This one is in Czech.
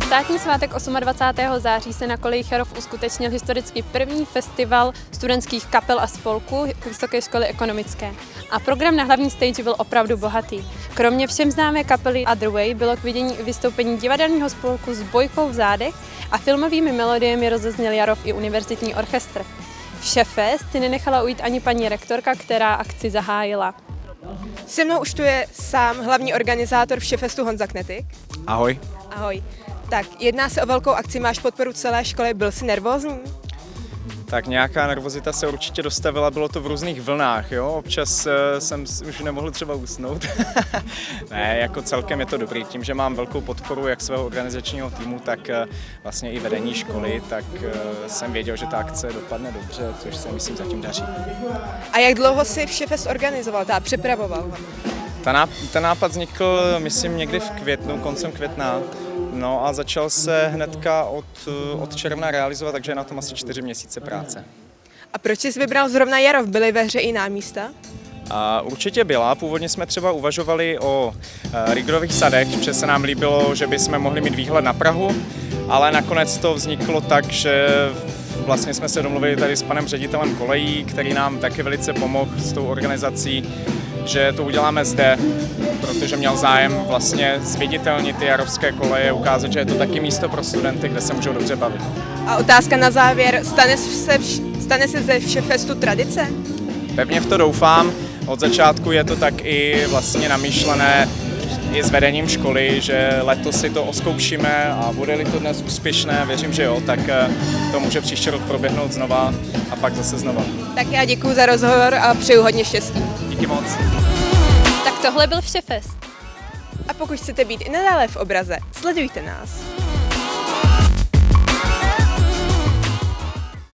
pátek 28. září se na koleji Charov uskutečnil historicky první festival studentských kapel a spolků Vysoké školy ekonomické. A program na hlavní stage byl opravdu bohatý. Kromě všem známé kapely Other Way bylo k vidění i vystoupení divadelního spolku s bojkou v zádech a filmovými melodiemi rozezněl Jarov i univerzitní orchestr. V Šefest si nenechala ujít ani paní rektorka, která akci zahájila. Se mnou už tu je sám hlavní organizátor Všefestu Honza Knetik. Ahoj. Ahoj. Tak, jedná se o velkou akci, máš podporu celé školy, byl jsi nervózní? Tak nějaká nervozita se určitě dostavila, bylo to v různých vlnách, jo? Občas uh, jsem už nemohl třeba usnout. ne, jako celkem je to dobrý. Tím, že mám velkou podporu jak svého organizačního týmu, tak uh, vlastně i vedení školy, tak uh, jsem věděl, že ta akce dopadne dobře, což se myslím zatím daří. A jak dlouho jsi Všefest organizoval, teda připravoval? Ten nápad vznikl, myslím, někdy v květnu, koncem května. No a začal se hnedka od, od června realizovat, takže je na tom asi čtyři měsíce práce. A proč jsi vybral zrovna Jarov? Byly ve hře i místa? A určitě byla. Původně jsme třeba uvažovali o e, Rigrových sadech, protože se nám líbilo, že bychom mohli mít výhled na Prahu, ale nakonec to vzniklo tak, že vlastně jsme se domluvili tady s panem ředitelem kolejí, který nám taky velice pomohl s tou organizací že to uděláme zde, protože měl zájem vlastně zviditelnit ty jarovské koleje, ukázat, že je to taky místo pro studenty, kde se můžou dobře bavit. A otázka na závěr, stane se, stane se ze Všefestu tradice? Pevně v to doufám. Od začátku je to tak i vlastně namýšlené i s vedením školy, že letos si to oskoušíme a bude-li to dnes úspěšné, věřím, že jo, tak eh, to může příští rok proběhnout znova a pak zase znova. Tak já děkuji za rozhovor a přeju hodně štěstí. Díky moc. Tohle byl Všefest. A pokud chcete být i nadále v obraze, sledujte nás.